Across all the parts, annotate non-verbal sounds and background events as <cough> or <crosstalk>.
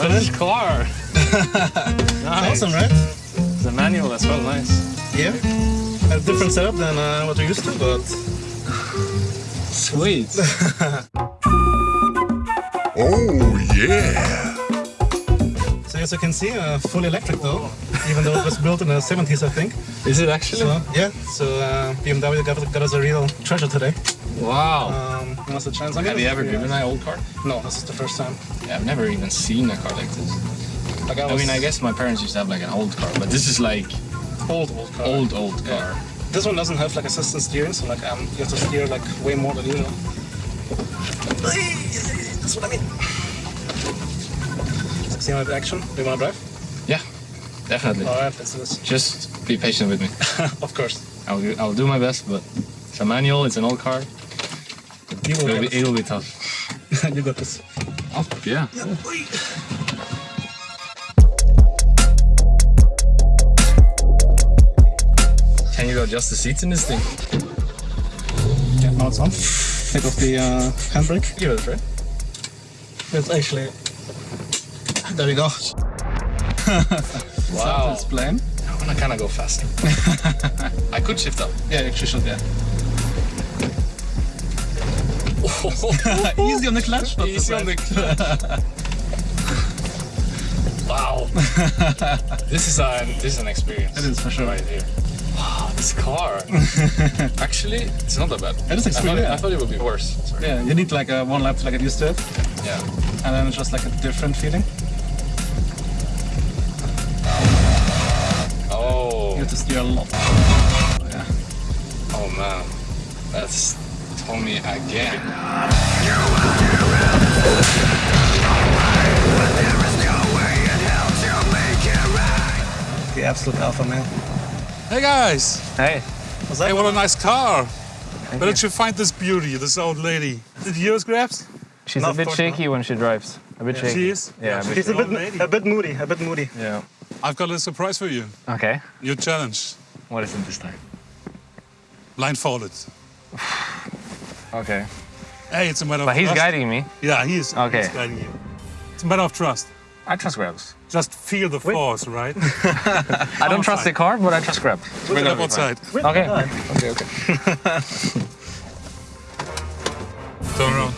<laughs> nice. Awesome, right? The manual as well, nice. Yeah. A different setup than uh, what you're used to, but... Sweet. <laughs> oh, yeah. So as you can see, uh, fully electric though, even though it was built in the 70s, I think. Is it actually? So, yeah, so uh, BMW got, got us a real treasure today. Wow. Um, chance? Have you ever driven an old car? No, this is the first time. Yeah, I've never even seen a car like this. Like I, was... I mean, I guess my parents used to have like an old car, but this is like old, old car. Old, old car. Yeah. This one doesn't have like assistant steering, so like um, you have to steer like way more than usual. That's what I mean. See my action? Do you want to drive? Yeah, definitely. All right, let's do this. Just be patient with me. <laughs> of course. I'll, I'll do my best, but it's a manual, it's an old car. It'll be, it'll be tough. you got this. Oh, yeah. yeah. Can you adjust the seats in this thing? Yeah, now it's on. Take off the uh, handbrake. Give it a try. It's actually... There we go. <laughs> wow. It's plane. I wanna kinda go faster. <laughs> I could shift up. Yeah, you should, yeah. <laughs> Easy on the clutch. Easy on the clutch. <laughs> wow. this is a this is an experience. It is for sure. Right here. Wow, this car. <laughs> Actually, it's not that bad. It is experience. I, I thought, it would be worse. Sorry. Yeah, you need like a one lap to like get used to it. Yeah. And then it's just like a different feeling. Oh. You have to steer a lot. Yeah. Oh man, that's Tommy again. The absolute alpha man. Hey guys! Hey. Hey, what a nice car! Thank Where did you find this beauty, this old lady? Did you yours, Grabs? She's Not a bit shaky when she drives. A bit yeah. shaky. She is? Yeah, She's a bit, a bit moody, a bit moody. Yeah. I've got a surprise for you. Okay. Your challenge. What is it this time? Blindfolded. <laughs> okay. Hey, it's a matter but of he's trust. guiding me. Yeah, he is. Okay. He's guiding you. It's a matter of trust. I trust Grabs. Just feel the Wait. force, right? <laughs> I don't trust the car, but I trust Grab. We're gonna outside. Okay. Okay, okay. <laughs> Turn around.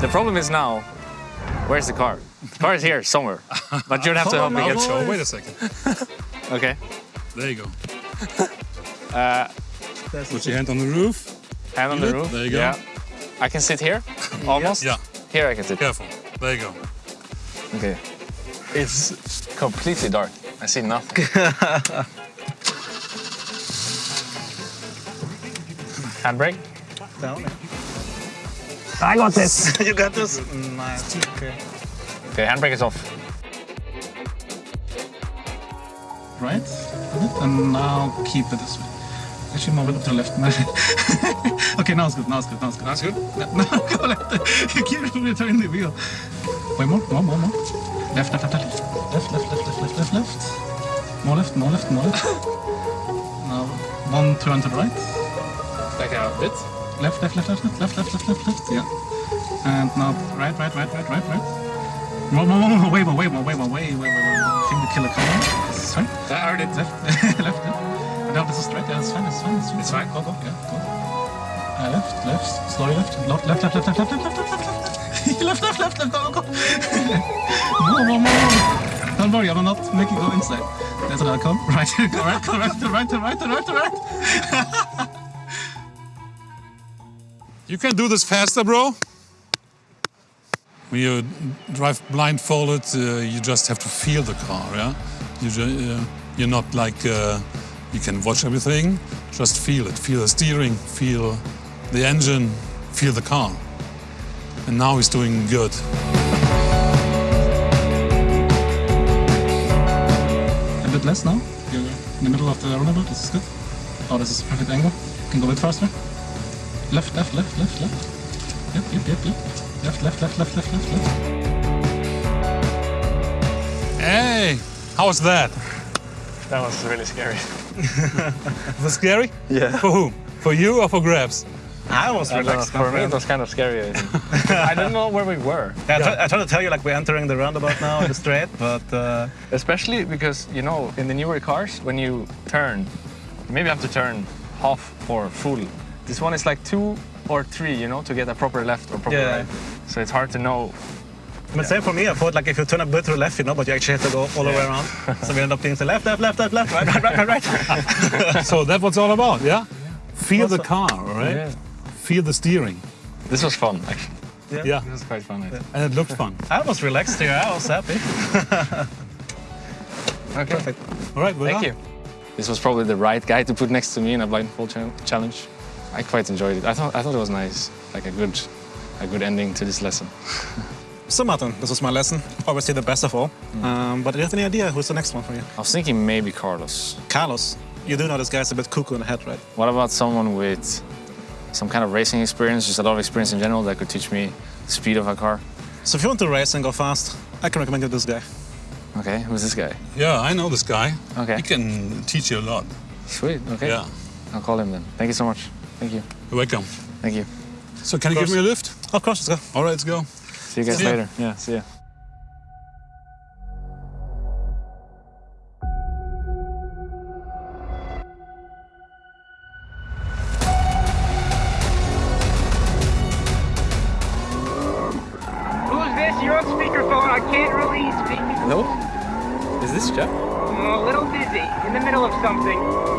the problem is now, where's the car? The car is here somewhere, but you'd have to help me get show. Wait a second. <laughs> okay. There you go. Uh, Put your hand on the roof. Hand on the roof. There you go. Yeah. I can sit here, <laughs> almost. Yeah. Here I can sit. Careful. There you go. Okay. It's completely dark. I see nothing. <laughs> Handbrake. Down. I got this. <laughs> you got this? Nice. Okay. Okay, handbrake is off. Right. And now keep it this way. Actually, more to the left. okay, now it's good. Now it's good. Now it's good. That's good. No, go left. You keep returning the wheel. Wait, more, more, more, more. Left, left, left, left, left, left, left, left, left, left, left. More left, more left, more left. now one turn to the right. Back out a bit. Left, left, left, left, left, left, left, left, left, left. Yeah. And now right, right, right, right, right, right. More, more, more, more, way more, way more, way more, way, way, way, way. I think the killer car. This is fine. I already Left, left, yeah. No, this is straight. Yeah, it's fine. It's fine. It's fine. It's fine. Go, go. Yeah, go. Uh, left, left. Slowly left. Left, left, left, left, left, left, left, left, left, left. left, left, left, left. Go, go. more, more, more. Don't worry, I will not you go inside. There's another come. Right, go right, go right, to right, to right, to right, to right. You can do this faster, bro. When you drive blindfolded, uh, you just have to feel the car, yeah? You uh, you're not like, uh, you can watch everything, just feel it. Feel the steering, feel the engine, feel the car. And now he's doing good. A bit less now. You're in the middle of the roundabout. This is good. Oh, this is a perfect angle. Can go a bit faster. Left, left, left, left, left. Yep, yep, yep, yep. Left, left, left, left, left, left, left. Hey, how was that? That was really scary. <laughs> Was scary? Yeah. For whom? For you or for Grabs? I was I know, relaxed. for me, it was kind of scary. I, think. <laughs> I didn't know where we were. Yeah, I, tried, I tried to tell you like we're entering the roundabout now, the straight, but uh, Especially because, you know, in the newer cars, when you turn, you maybe have to turn half or full. This one is like two or three, you know, to get a proper left or proper Yeah. right. So it's hard to know. I mean, same for me. I thought like if you turn a bit to the left, you know, but you actually have to go all the way around. so we end up being to left, left, left, left, left, right, right, right, right, right. <laughs> So that's what it's all about, yeah? Feel the car, all right? Yeah. Feel the steering. This was fun, actually. Yeah. This was quite fun. I think. And it looked fun. I was relaxed here. I was happy. <laughs> Okay. Perfect. All right, well Thank done. you. This was probably the right guy to put next to me in a blindfold cha- challenge. I quite enjoyed it. I thought I thought it was nice, like a good, a good ending to this lesson. <laughs> So Martin, this was my lesson. Obviously the best of all. Mm. Um, but do you have any idea who's the next one for you? I was thinking maybe Carlos. Carlos. You do know this guy's a bit cuckoo in the head, right? What about someone with some kind of racing experience, just a lot of experience in general, that could teach me the speed of a car? So if you want to race and go fast, I can recommend you this guy. Okay, who's this guy? Yeah, I know this guy. Okay. He can teach you a lot. Sweet. Okay. Yeah. I'll call him then. Thank you so much. Thank you. You're welcome. Thank you. So can you give me a lift? Of course, let's go. All right, let's go. See you guys See ya. later. Yeah. See ya. Who's this? You're speakerphone. I can't really speak. Hello. Is this Jeff? I'm a little busy, in the middle of something.